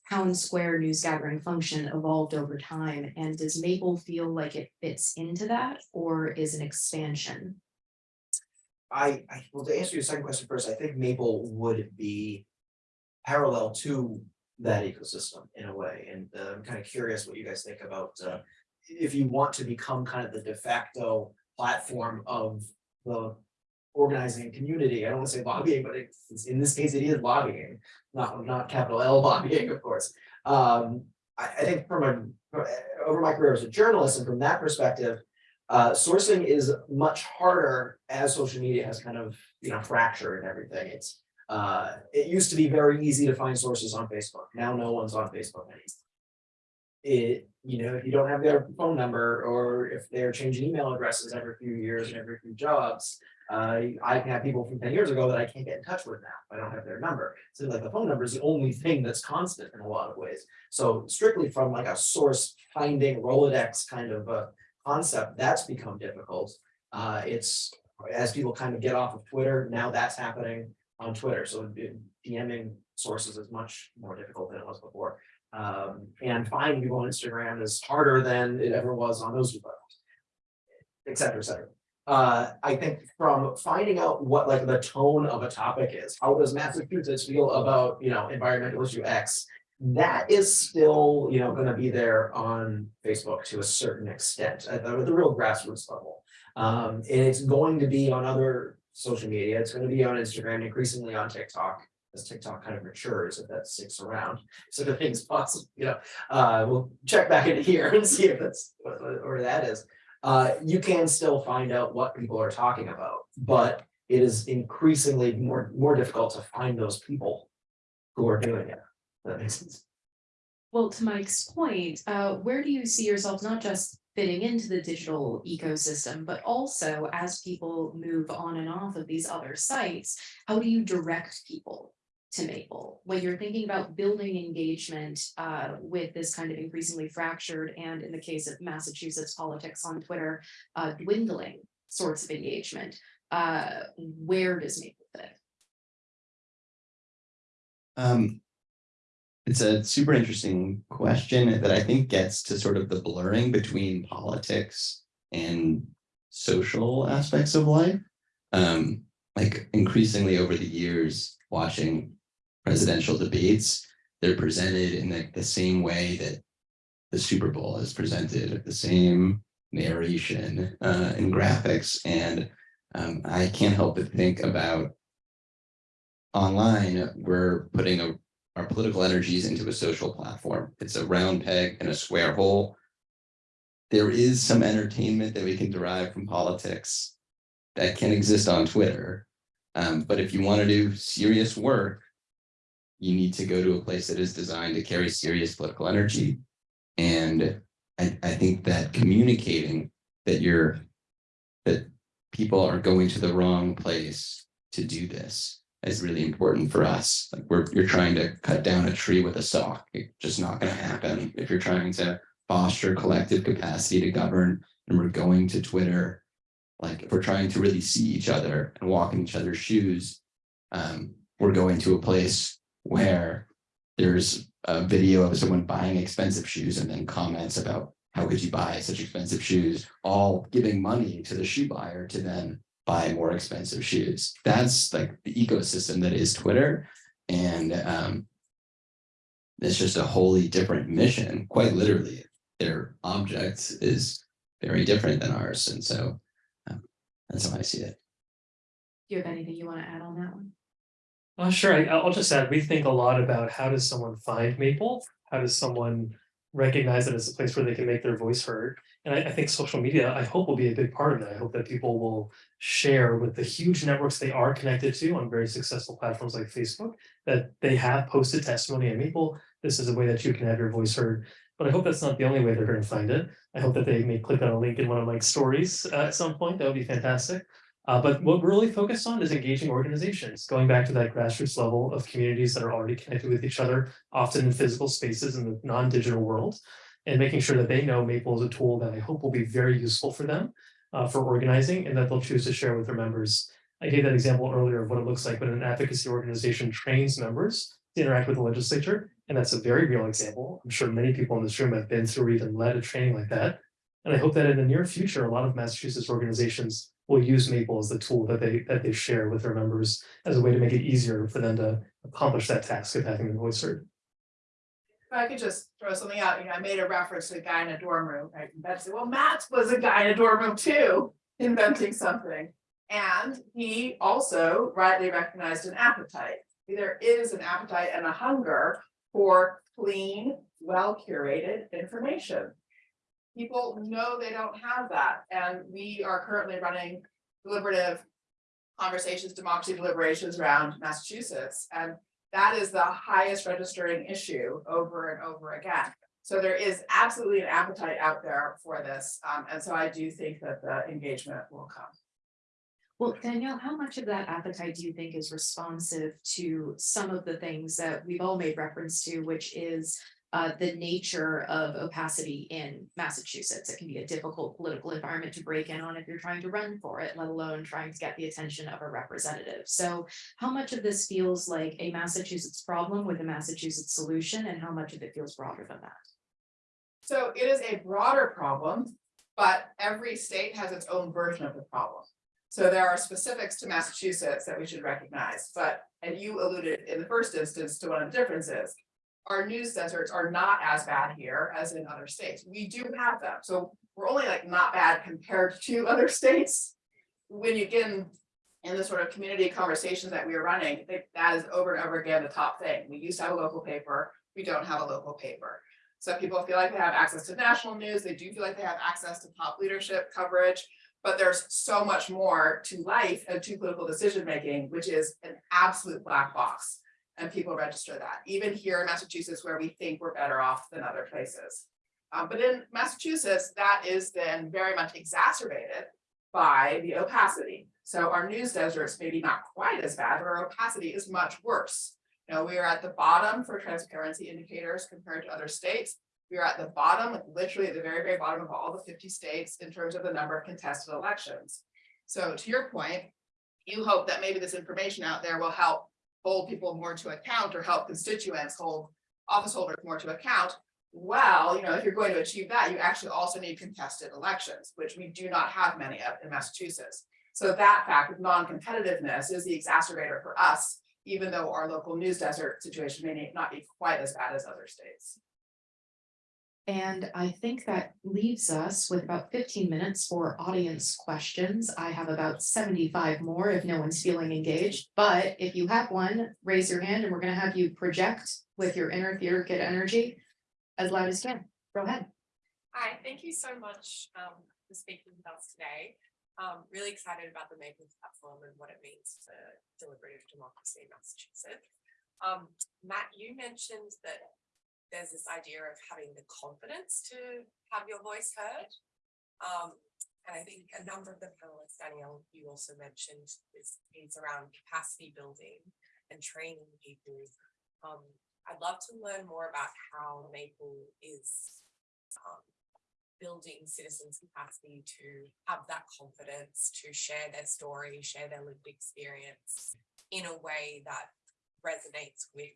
town square news gathering function evolved over time? And does Maple feel like it fits into that or is an expansion? I, I, well, to answer your second question first, I think Maple would be parallel to that ecosystem in a way, and uh, I'm kind of curious what you guys think about, uh, if you want to become kind of the de facto platform of the organizing community, I don't want to say lobbying, but it's, in this case, it is lobbying, not, not capital L lobbying, of course. Um, I, I think from a, over my career as a journalist and from that perspective, uh, sourcing is much harder as social media has kind of, you know, fractured and everything. It's, uh, it used to be very easy to find sources on Facebook. Now no one's on Facebook anymore. It, you know, if you don't have their phone number or if they're changing email addresses every few years and every few jobs, uh, I can have people from ten years ago that I can't get in touch with now. I don't have their number. So like the phone number is the only thing that's constant in a lot of ways. So strictly from like a source finding Rolodex kind of a concept, that's become difficult. Uh, it's as people kind of get off of Twitter, now that's happening on Twitter. So DMing sources is much more difficult than it was before. Um, and finding people on Instagram is harder than it ever was on those platforms, et cetera, et cetera. Uh, I think from finding out what like the tone of a topic is, how does Massachusetts feel about, you know, environmental issue X? That is still, you know, gonna be there on Facebook to a certain extent, at the, the real grassroots level. Um, and it's going to be on other social media, it's gonna be on Instagram, increasingly on TikTok. As TikTok kind of matures, if that sticks around, so the things possible, you know, uh, we'll check back into here and see if that's, where that is uh, you can still find out what people are talking about, but it is increasingly more, more difficult to find those people who are doing it. That makes sense. Well, to Mike's point, uh, where do you see yourself not just fitting into the digital ecosystem, but also as people move on and off of these other sites, how do you direct people to Maple? When you're thinking about building engagement uh, with this kind of increasingly fractured and in the case of Massachusetts politics on Twitter, uh, dwindling sorts of engagement, uh, where does Maple fit? Um, it's a super interesting question that I think gets to sort of the blurring between politics and social aspects of life. Um, like increasingly over the years, watching presidential debates, they're presented in the, the same way that the Super Bowl is presented, the same narration uh, and graphics. And um, I can't help but think about online, we're putting a, our political energies into a social platform. It's a round peg and a square hole. There is some entertainment that we can derive from politics that can exist on Twitter. Um, but if you want to do serious work, you need to go to a place that is designed to carry serious political energy. And I, I think that communicating that you're, that people are going to the wrong place to do this is really important for us. Like we're, you're trying to cut down a tree with a saw. It's just not gonna happen. If you're trying to foster collective capacity to govern and we're going to Twitter, like if we're trying to really see each other and walk in each other's shoes, um, we're going to a place where there's a video of someone buying expensive shoes and then comments about how could you buy such expensive shoes, all giving money to the shoe buyer to then buy more expensive shoes. That's like the ecosystem that is Twitter. And um, it's just a wholly different mission, quite literally. Their object is very different than ours. And so um, that's how I see it. Do you have anything you want to add on that one? Uh, sure, I, I'll just add, we think a lot about how does someone find Maple? How does someone recognize it as a place where they can make their voice heard? And I, I think social media, I hope will be a big part of that. I hope that people will share with the huge networks they are connected to on very successful platforms like Facebook, that they have posted testimony at Maple. This is a way that you can have your voice heard. But I hope that's not the only way they're going to find it. I hope that they may click on a link in one of my stories uh, at some point. That would be fantastic. Uh, but what we're really focused on is engaging organizations, going back to that grassroots level of communities that are already connected with each other, often in physical spaces in the non-digital world, and making sure that they know Maple is a tool that I hope will be very useful for them uh, for organizing and that they'll choose to share with their members. I gave that example earlier of what it looks like when an advocacy organization trains members to interact with the legislature, and that's a very real example. I'm sure many people in this room have been through or even led a training like that. And I hope that in the near future, a lot of Massachusetts organizations will use Maple as the tool that they that they share with their members as a way to make it easier for them to accomplish that task of having their voice heard. If I could just throw something out, you know, I made a reference to a guy in a dorm room, right? And Betsy, well, Matt was a guy in a dorm room too, inventing something. And he also rightly recognized an appetite. There is an appetite and a hunger for clean, well curated information. People know they don't have that, and we are currently running deliberative conversations, democracy deliberations around Massachusetts, and that is the highest registering issue over and over again. So there is absolutely an appetite out there for this, um, and so I do think that the engagement will come. Well, Danielle, how much of that appetite do you think is responsive to some of the things that we've all made reference to, which is uh, the nature of opacity in Massachusetts? It can be a difficult political environment to break in on if you're trying to run for it, let alone trying to get the attention of a representative. So how much of this feels like a Massachusetts problem with a Massachusetts solution, and how much of it feels broader than that? So it is a broader problem, but every state has its own version of the problem. So there are specifics to Massachusetts that we should recognize, but, and you alluded in the first instance to one of the differences. Our news deserts are not as bad here as in other states. We do have them, so we're only like not bad compared to other states. When you get in, in the sort of community conversations that we are running, that that is over and over again the top thing. We used to have a local paper, we don't have a local paper. So people feel like they have access to national news, they do feel like they have access to top leadership coverage. But there's so much more to life and to political decision making, which is an absolute black box. And people register that, even here in Massachusetts, where we think we're better off than other places. Um, but in Massachusetts, that is then very much exacerbated by the opacity. So our news deserts maybe not quite as bad, but our opacity is much worse. You know, we are at the bottom for transparency indicators compared to other states. We are at the bottom, literally at the very, very bottom of all the fifty states in terms of the number of contested elections. So to your point, you hope that maybe this information out there will help hold people more to account or help constituents hold office holders more to account. Well, you know, if you're going to achieve that, you actually also need contested elections, which we do not have many of in Massachusetts. So that fact of non-competitiveness is the exacerbator for us, even though our local news desert situation may not be quite as bad as other states. And I think that leaves us with about fifteen minutes for audience questions. I have about seventy-five more if no one's feeling engaged. But if you have one, raise your hand and we're gonna have you project with your inner theater kid energy as loud as you can. Go ahead. Hi, thank you so much um for speaking with us today. Um, really excited about the Maple platform and what it means for deliberative democracy in Massachusetts. Um, Matt, you mentioned that there's this idea of having the confidence to have your voice heard. Um, and I think a number of the panelists, Danielle, you also mentioned is around capacity building and training people. Um, I'd love to learn more about how Maple is um, building citizens' capacity to have that confidence to share their story, share their lived experience in a way that resonates with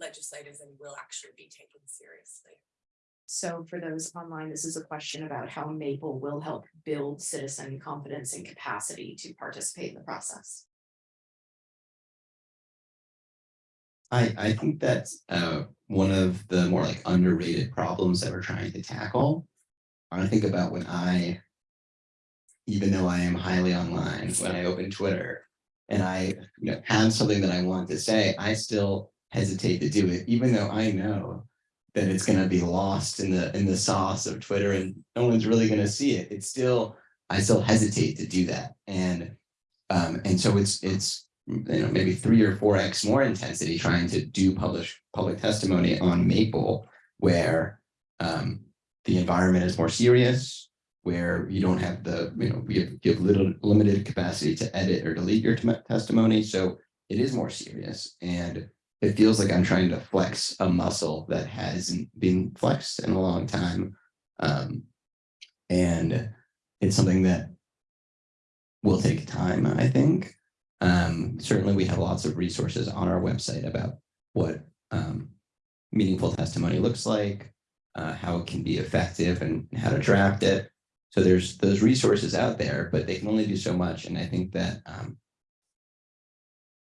legislators and will actually be taken seriously. So for those online, this is a question about how Maple will help build citizen confidence and capacity to participate in the process. I, I think that's, uh, one of the more like underrated problems that we're trying to tackle. I think about when I. Even though I am highly online, when I open Twitter. And I, you know, have something that I want to say, I still hesitate to do it, even though I know. That it's gonna be lost in the, in the sauce of Twitter and no one's really gonna see it. It's still, I still hesitate to do that and. Um, and so it's, it's, you know, maybe three or four X more intensity trying to do publish, public testimony on Maple. Where, um, the environment is more serious. Where you don't have the, you know, we have, you have little limited capacity to edit or delete your testimony, so it is more serious and. It feels like I'm trying to flex a muscle that hasn't been flexed in a long time. Um, and it's something that. Will take time, I think. Um, certainly, we have lots of resources on our website about what um. Meaningful testimony looks like, uh, how it can be effective and how to draft it. So there's those resources out there, but they can only do so much, and I think that um.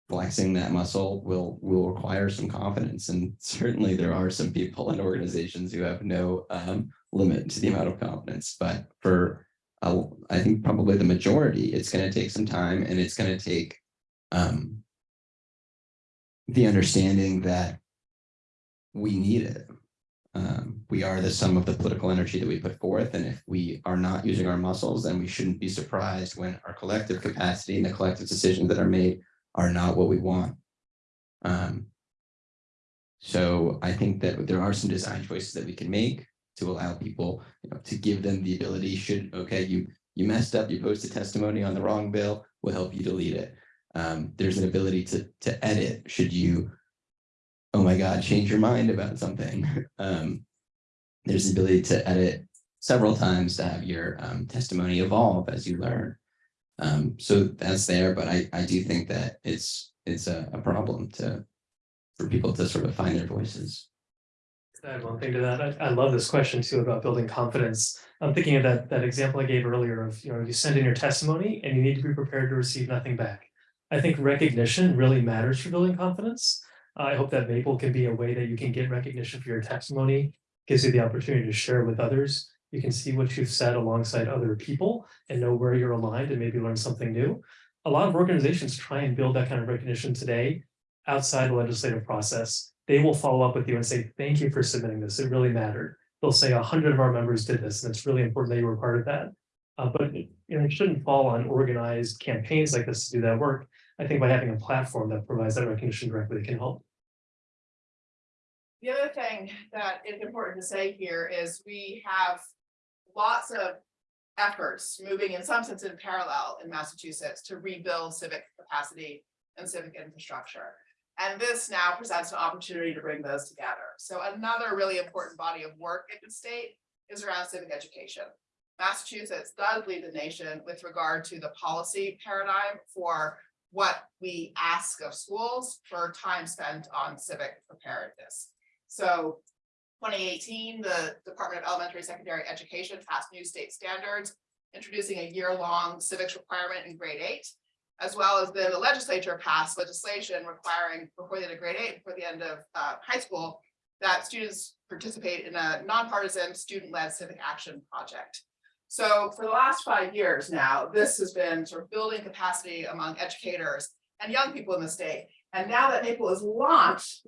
Flexing that muscle will will require some confidence, and certainly there are some people and organizations who have no um limit to the amount of confidence, but for. Uh, I think probably the majority, it's gonna take some time and it's gonna take um. The understanding that. We need it. Um, we are the sum of the political energy that we put forth, and if we are not using our muscles, then we shouldn't be surprised when our collective capacity and the collective decisions that are made are not what we want. Um. So I think that there are some design choices that we can make to allow people, you know, to give them the ability, should, okay, you, you messed up, you posted testimony on the wrong bill, we'll help you delete it. Um, there's an ability to, to edit, should you, oh my God, change your mind about something. Um, there's the ability to edit several times to have your um, testimony evolve as you learn. Um, so that's there, but I, I do think that it's, it's a, a problem to, for people to sort of find their voices. I have one thing to that. I, I love this question too about building confidence. I'm thinking of that, that example I gave earlier of, you know, you send in your testimony and you need to be prepared to receive nothing back. I think recognition really matters for building confidence. I hope that Maple can be a way that you can get recognition for your testimony, gives you the opportunity to share with others. You can see what you've said alongside other people and know where you're aligned and maybe learn something new. A lot of organizations try and build that kind of recognition today outside the legislative process. They will follow up with you and say, thank you for submitting this. It really mattered. They'll say a hundred of our members did this and it's really important that you were part of that. Uh, but you know, it shouldn't fall on organized campaigns like this to do that work. I think by having a platform that provides that recognition directly can help. The other thing that is important to say here is we have lots of efforts moving in some sense in parallel in Massachusetts to rebuild civic capacity and civic infrastructure. And this now presents an opportunity to bring those together. So another really important body of work in the state is around civic education. Massachusetts does lead the nation with regard to the policy paradigm for what we ask of schools for time spent on civic preparedness. So twenty eighteen, the Department of Elementary and Secondary Education passed new state standards, introducing a year-long civics requirement in grade eight. As well as then the legislature passed legislation requiring before the end of grade eight, before the end of uh high school, that students participate in a nonpartisan, student-led civic action project. So for the last five years now, this has been sort of building capacity among educators and young people in the state. And now that Maple is launched,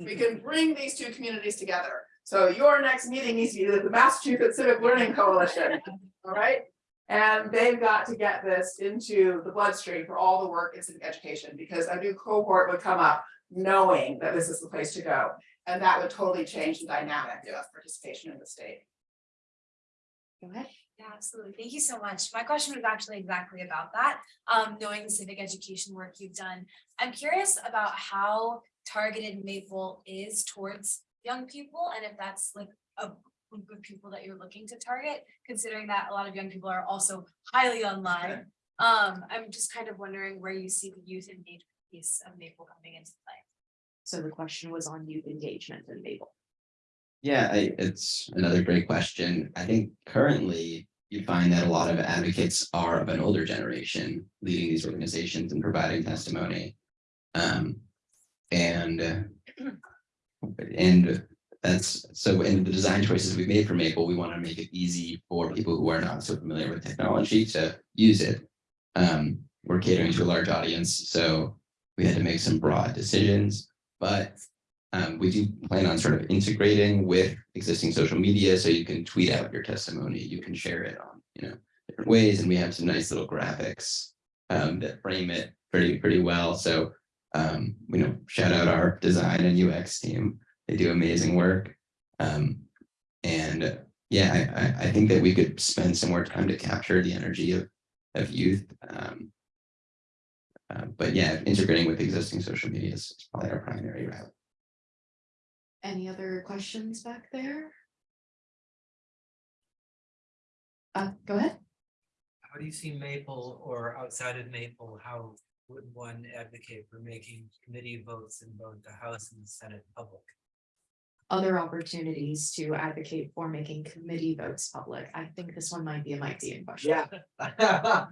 we can bring these two communities together. So your next meeting needs to be the Massachusetts Civic Learning Coalition, all right? And they've got to get this into the bloodstream for all the work in civic education, because a new cohort would come up knowing that this is the place to go. And that would totally change the dynamic of participation in the state. Go ahead. Yeah, absolutely. Thank you so much. My question was actually exactly about that. Um, knowing the civic education work you've done, I'm curious about how targeted Maple is towards young people and if that's like a group of people that you're looking to target, considering that a lot of young people are also highly online. Um, I'm just kind of wondering where you see the youth engagement piece of Maple coming into play. So the question was on youth engagement in Maple. Yeah, I, it's another great question. I think currently you find that a lot of advocates are of an older generation leading these organizations and providing testimony. Um, and uh, and that's so in the design choices we've made for Maple, we want to make it easy for people who are not so familiar with technology to use it. Um, we're catering to a large audience, so we had to make some broad decisions, but um, we do plan on sort of integrating with existing social media, so you can tweet out your testimony, you can share it on, you know, different ways, and we have some nice little graphics um, that frame it pretty, pretty well. So, um, you know, shout out our design and UX team. They do amazing work. Um, and yeah, I, I, I think that we could spend some more time to capture the energy of, of youth. Um, uh, but yeah, integrating with existing social media is probably our primary route. Any other questions back there? Uh, go ahead. How do you see Maple or outside of Maple, how would one advocate for making committee votes in both the House and the Senate public? Other opportunities to advocate for making committee votes public. I think this one might be a Mike Deehan question. Yeah.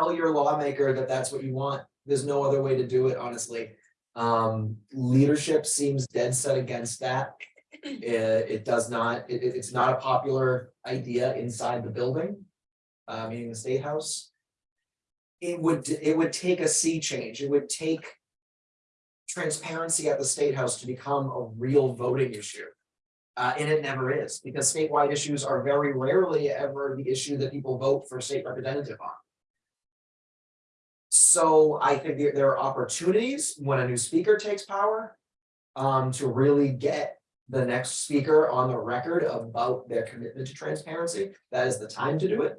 Tell your lawmaker that that's what you want. There's no other way to do it, honestly. Um, leadership seems dead set against that. It, it does not, it, it- it's not a popular idea inside the building. Uh, meaning the State House. It would, it would take a sea change. It would take transparency at the State House to become a real voting issue. Uh, and it never is, because statewide issues are very rarely ever the issue that people vote for state representative on. So I think there, are opportunities when a new speaker takes power. Um, to really get the next speaker on the record about their commitment to transparency. That is the time to do it.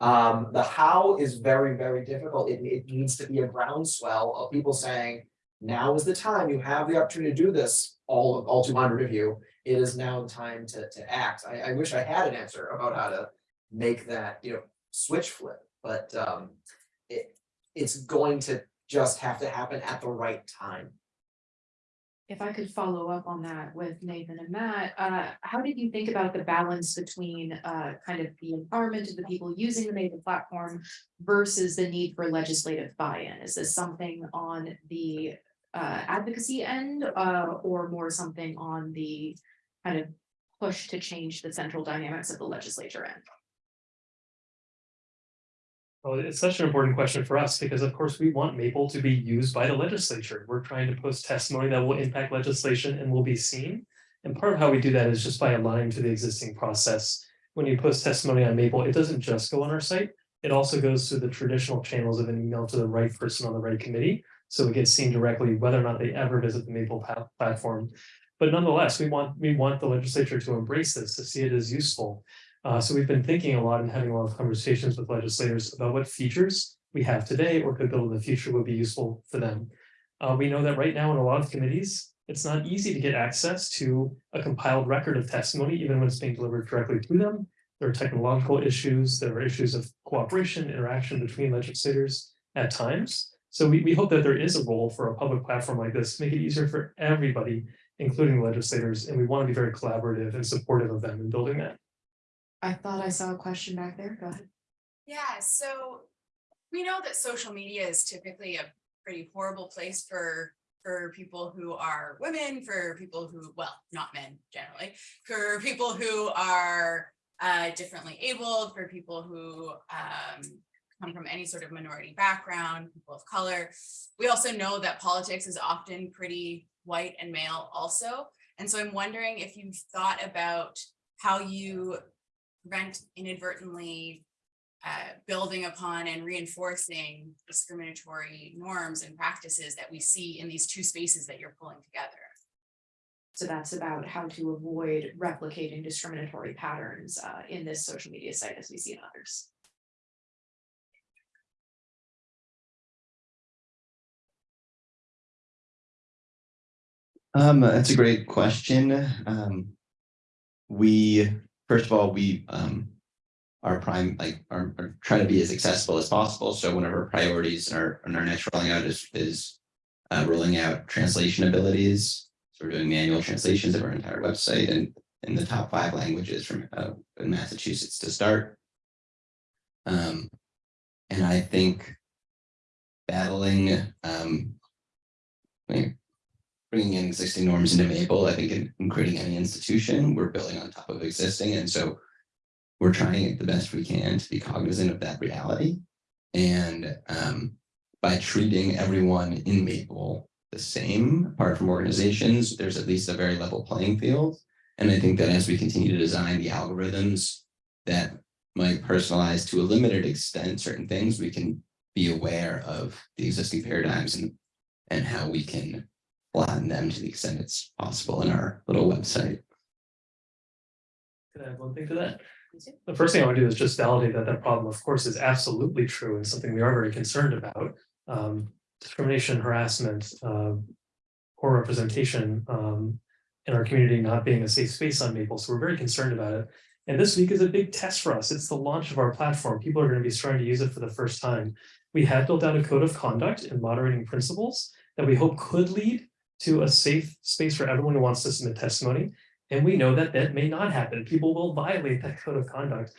Um, the how is very, very difficult. It, it needs to be a groundswell of people saying. Now is the time. You have the opportunity to do this, all, all two hundred of you it is now time to, to act. I, I wish I had an answer about how to make that, you know, switch flip, but, um, it, it's going to just have to happen at the right time. If I could follow up on that with Nathan and Matt, uh, how did you think about the balance between, uh, kind of the empowerment of the people using the Maple platform versus the need for legislative buy-in? Is this something on the, uh, advocacy end, uh, or more something on the kind of push to change the central dynamics of the legislature end? Well, it's such an important question for us because of course we want Maple to be used by the legislature. We're trying to post testimony that will impact legislation and will be seen. And part of how we do that is just by aligning to the existing process. When you post testimony on Maple, it doesn't just go on our site. It also goes through the traditional channels of an email to the right person on the right committee. So it gets seen directly whether or not they ever visit the Maple platform. But nonetheless, we want, we want the legislature to embrace this, to see it as useful. Uh, so we've been thinking a lot and having a lot of conversations with legislators about what features we have today or could build in the future would be useful for them. Uh, we know that right now in a lot of committees, it's not easy to get access to a compiled record of testimony, even when it's being delivered directly to them. There are technological issues, there are issues of cooperation, interaction between legislators at times. So we, we hope that there is a role for a public platform like this, to make it easier for everybody, including legislators, and we want to be very collaborative and supportive of them in building that. I thought I saw a question back there. Go ahead. Yeah, so we know that social media is typically a pretty horrible place for for people who are women, for people who, well, not men generally, for people who are uh, differently abled, for people who um, come from any sort of minority background, people of color. We also know that politics is often pretty white and male also. And so I'm wondering if you've thought about how you prevent inadvertently uh, building upon and reinforcing discriminatory norms and practices that we see in these two spaces that you're pulling together. So that's about how to avoid replicating discriminatory patterns uh, in this social media site as we see in others. Um, that's a great question. Um, we, first of all, we, um, are prime, like, are, are trying to be as accessible as possible. So one of our priorities in our, in our next rolling out is, is uh, rolling out translation abilities. So we're doing manual translations of our entire website and in the top five languages from, uh, Massachusetts to start. Um, and I think battling, um, bringing in existing norms into Maple, I think in, in creating any institution, we're building on top of existing, and so we're trying the best we can to be cognizant of that reality. And um, by treating everyone in Maple the same, apart from organizations, there's at least a very level playing field. And I think that as we continue to design the algorithms that might personalize to a limited extent certain things, we can be aware of the existing paradigms and and how we can flatten them to the extent it's possible in our little website. Can I add one thing to that? The first thing I would do is just validate that that problem, of course, is absolutely true and something we are very concerned about. Um, discrimination, harassment, uh, poor representation, um, in our community not being a safe space on Maple, so we're very concerned about it. And this week is a big test for us. It's the launch of our platform. People are going to be starting to use it for the first time. We have built out a code of conduct and moderating principles that we hope could lead to a safe space for everyone who wants to submit testimony. And we know that that may not happen. People will violate that code of conduct.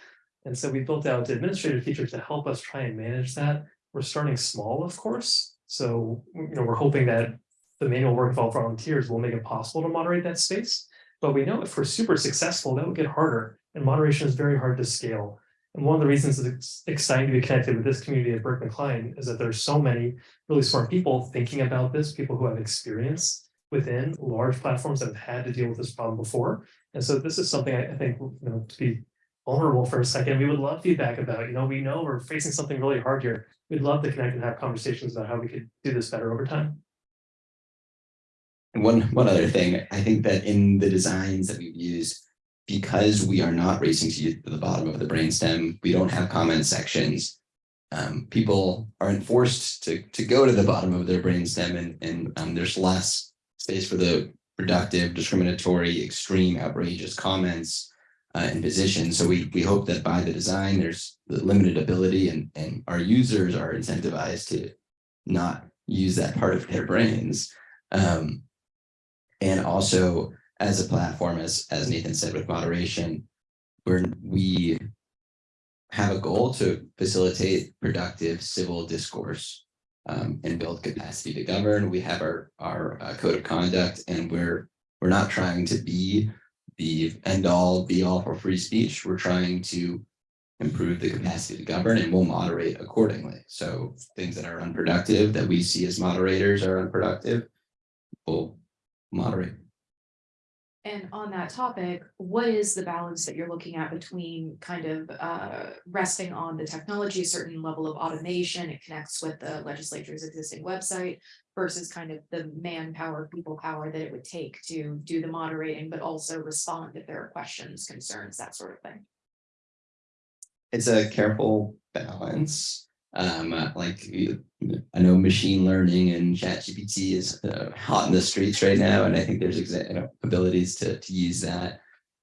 And so we built out administrative features to help us try and manage that. We're starting small, of course. So, you know, we're hoping that the manual work of all volunteers will make it possible to moderate that space. But we know if we're super successful, that will get harder and moderation is very hard to scale. And one of the reasons it's exciting to be connected with this community at Berkman Klein is that there's so many really smart people thinking about this, people who have experience within large platforms that have had to deal with this problem before. And so this is something I, I think, you know, to be vulnerable for a second, we would love feedback about, you know, we know we're facing something really hard here. We'd love to connect and have conversations about how we could do this better over time. And one, one other thing, I think that in the designs that we've used, because we are not racing to the bottom of the brainstem, we don't have comment sections. Um, people aren't forced to, to go to the bottom of their brainstem and, and um, there's less space for the productive, discriminatory, extreme, outrageous comments uh, and positions. So we, we hope that by the design, there's the limited ability and, and our users are incentivized to not use that part of their brains. Um, and also as a platform, as, as Nathan said, with moderation, where we have a goal to facilitate productive civil discourse um, and build capacity to govern. We have our, our uh, code of conduct and we're, we're not trying to be the end all be all for free speech. We're trying to improve the capacity to govern and we'll moderate accordingly. So things that are unproductive that we see as moderators are unproductive, we'll moderate. And on that topic, what is the balance that you're looking at between kind of uh resting on the technology, a certain level of automation, it connects with the legislature's existing website versus kind of the manpower, people power that it would take to do the moderating, but also respond if there are questions, concerns, that sort of thing. It's a careful balance. Um, uh, like I know machine learning and ChatGPT is uh, hot in the streets right now, and I think there's you know, abilities to, to use that.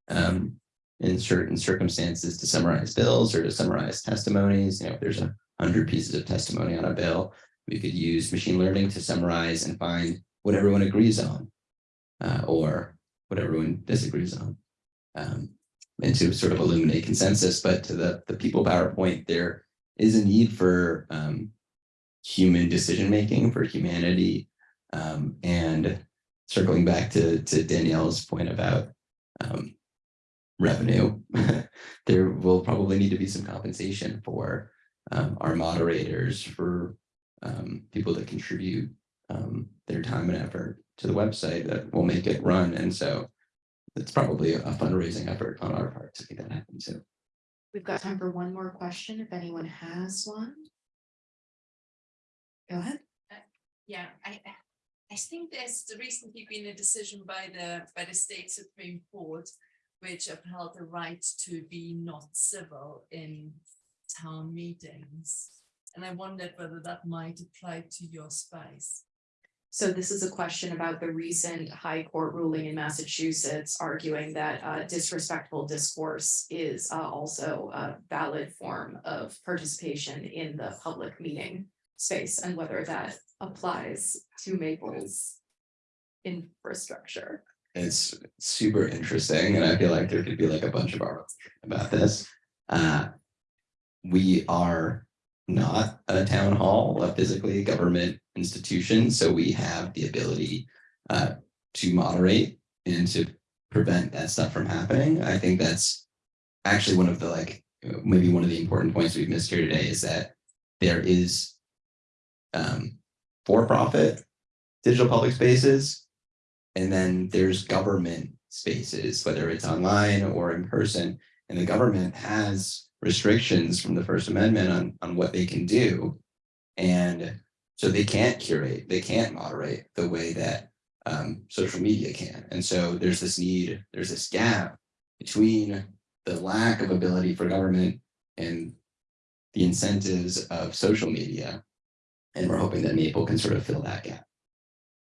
Um, in certain circumstances to summarize bills or to summarize testimonies, you know, if there's a hundred pieces of testimony on a bill. We could use machine learning to summarize and find what everyone agrees on. Uh, or what everyone disagrees on. Um, and to sort of illuminate consensus, but to the, the people PowerPoint, there is a need for um, human decision making for humanity Um, and circling back to, to Danielle's point about, um, revenue, there will probably need to be some compensation for, um, our moderators, for, um, people that contribute, um, their time and effort to the website that will make it run. And so it's probably a fundraising effort on our part to make that happen too. We've got time for one more question if anyone has one. Go ahead. Uh, yeah, I, I think there's recently been a decision by the, by the state Supreme Court. Which upheld the right to be not civil in town meetings. And I wondered whether that might apply to your space. So this is a question about the recent high court ruling in Massachusetts arguing that uh, disrespectful discourse is uh, also a valid form of participation in the public meeting space and whether that applies to Maple's infrastructure. It's super interesting and I feel like there could be like a bunch of articles about this. Uh, we are not a town hall, a physically government institution, so we have the ability uh, to moderate and to prevent that stuff from happening. I think that's actually one of the like, maybe one of the important points we've missed here today is that there is um, for-profit digital public spaces and then there's government spaces, whether it's online or in person, and the government has restrictions from the First Amendment on, on what they can do. And so they can't curate, they can't moderate the way that um, social media can. And so there's this need, there's this gap between the lack of ability for government and the incentives of social media. And we're hoping that Maple can sort of fill that gap.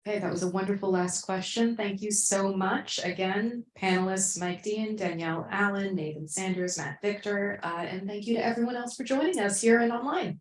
Okay, that was a wonderful last question. Thank you so much. Again, panelists Mike Deehan, Danielle Allen, Nathan Sanders, Matt Victor, uh, and thank you to everyone else for joining us here and online.